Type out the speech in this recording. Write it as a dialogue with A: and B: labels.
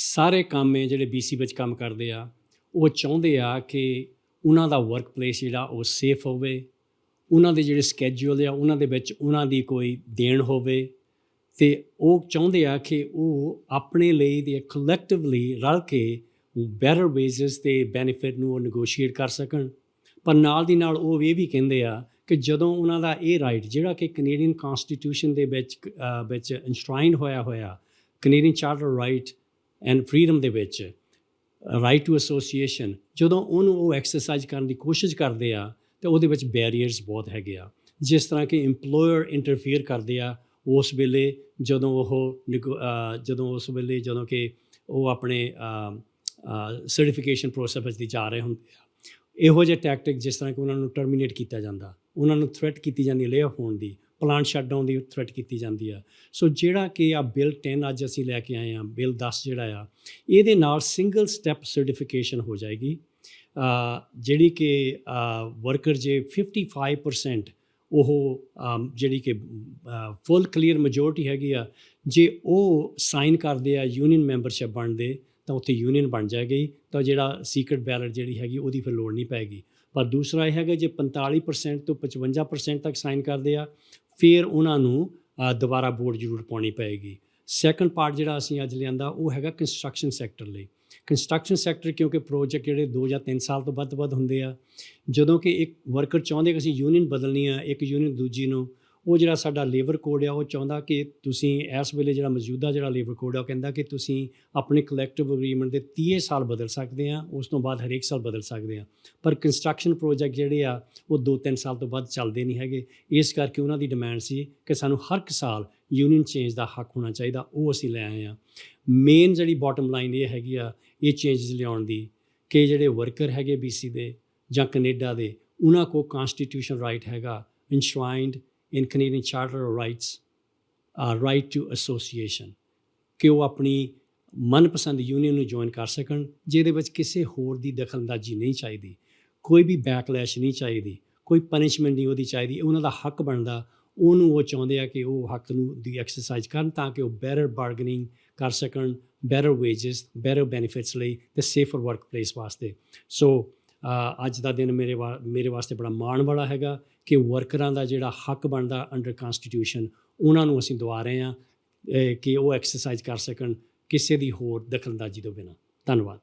A: ਸਾਰੇ ਕੰਮ ਹੈ ਜਿਹੜੇ BC ਵਿੱਚ ਕੰਮ ਕਰਦੇ ਆ ਉਹ ਚਾਹੁੰਦੇ ਆ ਕਿ ਉਹਨਾਂ ਦਾ ਵਰਕ ਪਲੇਸ ਜਿਹੜਾ ਉਹ ਸੇਫ ਹੋਵੇ ਉਹਨਾਂ ਦੇ ਜਿਹੜੇ ਸਕੇਜੂਲ ਆ ਉਹਨਾਂ ਦੇ ਵਿੱਚ ਉਹਨਾਂ ਦੀ ਕੋਈ ਦੇਣ ਹੋਵੇ ਤੇ ਉਹ ਚਾਹੁੰਦੇ ਆ ਕਿ ਉਹ ਆਪਣੇ ਲਈ ਤੇ ਕਲੈਕਟਿਵਲੀ ਰਲ ਕੇ ਬੈਟਰ ਵੇਜਸ ਤੇ ਬੈਨੀਫਿਟ ਨੂੰ ਉਹ ਨੈਗੋਸ਼ੀਏਟ ਕਰ ਸਕਣ। ਪਰ ਨਾਲ ਦੀ ਨਾਲ ਉਹ ਇਹ ਵੀ ਕਹਿੰਦੇ ਆ ਕਿ ਜਦੋਂ ਉਹਨਾਂ ਦਾ ਇਹ ਰਾਈਟ ਜਿਹੜਾ ਕਿ ਕੈਨੇਡੀਅਨ ਕਨਸਟੀਟਿਊਸ਼ਨ ਦੇ ਵਿੱਚ ਅਹ, ਵਿੱਚ ਇਨਸ਼ਰਾਈਨ ਹੋਇਆ ਹੋਇਆ Canadian charter right and freedom ਦੇ ਵਿੱਚ ਰਾਈਟ ਟੂ ਐਸੋਸੀਏਸ਼ਨ ਜਦੋਂ ਉਹਨੂੰ ਉਹ ਐਕਸਰਸਾਈਜ਼ ਕਰਨ ਦੀ ਕੋਸ਼ਿਸ਼ ਕਰਦੇ ਆ, ਤੇ ਉਹਦੇ ਵਿੱਚ ਬੈਰੀਅਰਸ ਬਹੁਤ ਹੈਗੇ ਆ। ਜਿਸ ਤਰ੍ਹਾਂ ਕਿ EMPLOYER ਇੰਟਰਫੀਅਰ ਕਰਦੇ ਆ, ਉਸ ਵੇਲੇ ਜਦੋਂ ਉਹ ਨਿਗੋ- ਜਦੋਂ ਉਸ ਵੇਲੇ ਜਦੋਂ ਕਿ ਉਹ ਆਪਣੇ ਸਰਟੀਫਿਕੇਸ਼ਨ ਪ੍ਰੋਸੈਸ ਵਿੱਚ ਦੀ ਜਾ ਰਹੇ ਹੁੰਦੇ ਆ। ਇਹੋ ਜਿਹੇ ਟੈਕਟਿਕ ਜਿਸ ਤਰ੍ਹਾਂ ਕਿ ਉਹਨਾਂ ਨੂੰ ਟਰਮੀਨੇਟ ਕੀਤਾ ਜਾਂਦਾ, ਉਹਨਾਂ ਨੂੰ ਥ੍ਰੈਟ ਕੀਤੀ ਜਾਂਦੀ ਲੇ ਹੋਣ ਦੀ ਪਲਾਂਟ ਸ਼ਟਡਾਊਨ ਦੀ ਥ੍ਰੈਟ ਕੀਤੀ ਜਾਂਦੀ ਆ। ਸੋ ਜਿਹੜਾ ਕਿ ਆ ਬਿੱਲ 10 ਅੱਜ ਅਸੀਂ ਲੈ ਕੇ ਆਏ ਆ ਬਿੱਲ 10 ਜਿਹੜਾ ਆ, ਇਹਦੇ ਨਾਲ ਸਿੰਗਲ ਸਟੈਪ ਸਰਟੀਫਿਕੇਸ਼ਨ ਹੋ ਜਾਏਗੀ। ਜਿਹੜੀ ਕਿ ਵਰਕਰ ਜੇ 55% ਉਹ ਜਿਹੜੀ ਕਿ ਫੁੱਲ ਕਲੀਅਰ ਮੈਜੋਰਟੀ ਹੈਗੀ ਆ, ਜੇ ਉਹ ਸਾਈਨ ਕਰਦੇ ਆ ਯੂਨੀਅਨ ਮੈਂਬਰਸ਼ਿਪ ਬਣਦੇ, ਤਾਂ ਉੱਥੇ ਯੂਨੀਅਨ ਬਣ ਜਾਏਗੀ, ਤਾਂ ਜਿਹੜਾ ਸੀਕ੍ਰੇਟ ਬੈਲਟ ਜਿਹੜੀ ਹੈਗੀ ਉਹਦੀ ਫਿਰ ਲੋੜ ਨਹੀਂ ਪੈਗੀ। ਪਰ ਦੂਸਰਾ ਇਹ ਹੈਗਾ ਜੇ 45% ਤੋਂ 55% ਤੱਕ ਸਾਈਨ ਕਰਦੇ ਆ ਫਿਰ ਉਹਨਾਂ ਨੂੰ ਦੁਬਾਰਾ ਵੋਟ ਜ਼ਰੂਰ ਪਾਉਣੀ ਪਏਗੀ। ਸੈਕੰਡ ਪਾਰਟ ਜਿਹੜਾ ਅਸੀਂ ਅੱਜ ਲਿਆਂਦਾ, ਉਹ ਹੈਗਾ ਕੰਸਟਰਕਸ਼ਨ ਸੈਕਟਰ ਲਈ। ਕੰਸਟਰਕਸ਼ਨ ਸੈਕਟਰ ਕਿਉਂਕਿ ਪ੍ਰੋਜੈਕਟ ਜਿਹੜੇ 2 ਜਾਂ 3 ਸਾਲ ਤੋਂ ਵੱਧ ਵੱਧ ਹੁੰਦੇ ਆ। ਜਦੋਂ ਕਿ ਇੱਕ ਵਰਕਰ ਚਾਹੁੰਦੇ ਕਿ ਅਸੀਂ ਯੂਨੀਅਨ ਬਦਲਣੀ ਆ, ਇੱਕ ਯੂਨੀਅਨ ਦੂਜੀ ਨੂੰ ਉਹ ਜਿਹੜਾ ਸਾਡਾ ਲੇਬਰ ਕੋਡ ਆ, ਉਹ ਚਾਹੁੰਦਾ ਕਿ ਤੁਸੀਂ ਇਸ ਵੇਲੇ ਜਿਹੜਾ ਮੌਜੂਦਾ ਜਿਹੜਾ ਲੇਬਰ ਕੋਡ ਆ, ਉਹ ਕਹਿੰਦਾ ਕਿ ਤੁਸੀਂ ਆਪਣੇ ਕਲੈਕਟਿਵ ਅਗਰੀਮੈਂਟ ਦੇ 30 ਸਾਲ ਬਦਲ ਸਕਦੇ ਆ, ਉਸ ਤੋਂ ਬਾਅਦ ਹਰੇਕ ਸਾਲ ਬਦਲ ਸਕਦੇ ਆ। ਪਰ ਕੰਸਟਰਕਸ਼ਨ ਪ੍ਰੋਜੈਕਟ ਜਿਹੜੇ ਆ, ਉਹ 2-3 ਸਾਲ ਤੋਂ ਬਾਅਦ ਚੱਲਦੇ ਨਹੀਂ ਹੈਗੇ। ਇਸ ਕਰਕੇ ਉਹਨਾਂ ਦੀ ਡਿਮਾਂਡ ਸੀ ਕਿ ਸਾਨੂੰ ਹਰ ਇੱਕ ਸਾਲ ਯੂਨੀਅਨ ਚੇਂਜ ਦਾ ਹੱਕ ਹੋਣਾ ਚਾਹੀਦਾ, ਉਹ ਅਸੀਂ ਲੈ ਆਏ ਆ। ਮੇਨ ਜਿਹੜੀ ਬਾਟਮ ਲਾਈਨ ਇਹ ਹੈਗੀ ਆ, ਇਹ ਚੇਂਜਸ ਲਿਆਉਣ ਦੀ ਕਿ ਜਿਹੜੇ ਵਰਕਰ ਹੈਗੇ BC ਦੇ ਜਾਂ ਕੈਨੇਡਾ ਦੇ, ਉਹਨਾਂ ਕੋ ਕਨਸਟੀਟਿਊਸ਼ਨ ਰਾਈਟ ਹੈਗਾ, enshrined in Canadian Charter of Rights uh, right to association. ਕਿ ਉਹ ਆਪਣੀ ਮਨਪਸੰਦ ਯੂਨੀਅਨ ਨੂੰ ਜੁਆਇਨ ਕਰ ਸਕਣ ਜਿਹਦੇ ਵਿੱਚ ਕਿਸੇ ਹੋਰ ਦੀ ਦਖਲਅੰਦਾਜ਼ੀ ਨਹੀਂ ਚਾਹੀਦੀ ਕੋਈ ਵੀ ਬੈਕਲੈਸ਼ ਨਹੀਂ ਚਾਹੀਦੀ ਕੋਈ ਪਨਿਸ਼ਮੈਂਟ ਨਹੀਂ ਉਹਦੀ ਚਾਹੀਦੀ ਉਹਨਾਂ ਦਾ ਹੱਕ ਬਣਦਾ। ਉਹਨੂੰ ਉਹ ਚਾਹੁੰਦੇ ਆ ਕਿ ਉਹ ਹੱਕ ਨੂੰ ਦੀ ਐਕਸਰਸਾਈਜ਼ ਕਰਨ ਤਾਂ ਕਿ ਉਹ ਬੈਟਰ ਬਾਰਗਨਿੰਗ ਕਰ ਸਕਣ ਬੈਟਰ ਵੇਜਸ ਬੈਟਰ ਬੈਨੀਫਿਟਸ ਲਈ ਤੇ ਸੇਫਰ ਵਰਕ ਪਲੇਸ ਵਾਸਤੇ ਸੋ ਅੱਜ ਦਾ ਦਿਨ ਮੇਰੇ ਵਾ- ਮੇਰੇ ਵਾਸਤੇ ਬੜਾ ਮਾਣ ਵਾਲਾ ਹੈਗਾ। ਕਿ ਵਰਕਰਾਂ ਦਾ ਜਿਹੜਾ ਹੱਕ ਬਣਦਾ ਅੰਡਰ ਕਨਸਟੀਟਿਊਸ਼ਨ ਉਹਨਾਂ ਨੂੰ ਅਸੀਂ ਦਵਾ ਰਹੇ ਹਾਂ ਕਿ ਉਹ ਐਕਸਰਸਾਈਜ਼ ਕਰ ਸਕਣ ਕਿਸੇ ਦੀ ਹੋਰ ਦਖਲਅੰਦਾਜ਼ੀ ਤੋਂ ਬਿਨਾਂ। ਧੰਨਵਾਦ।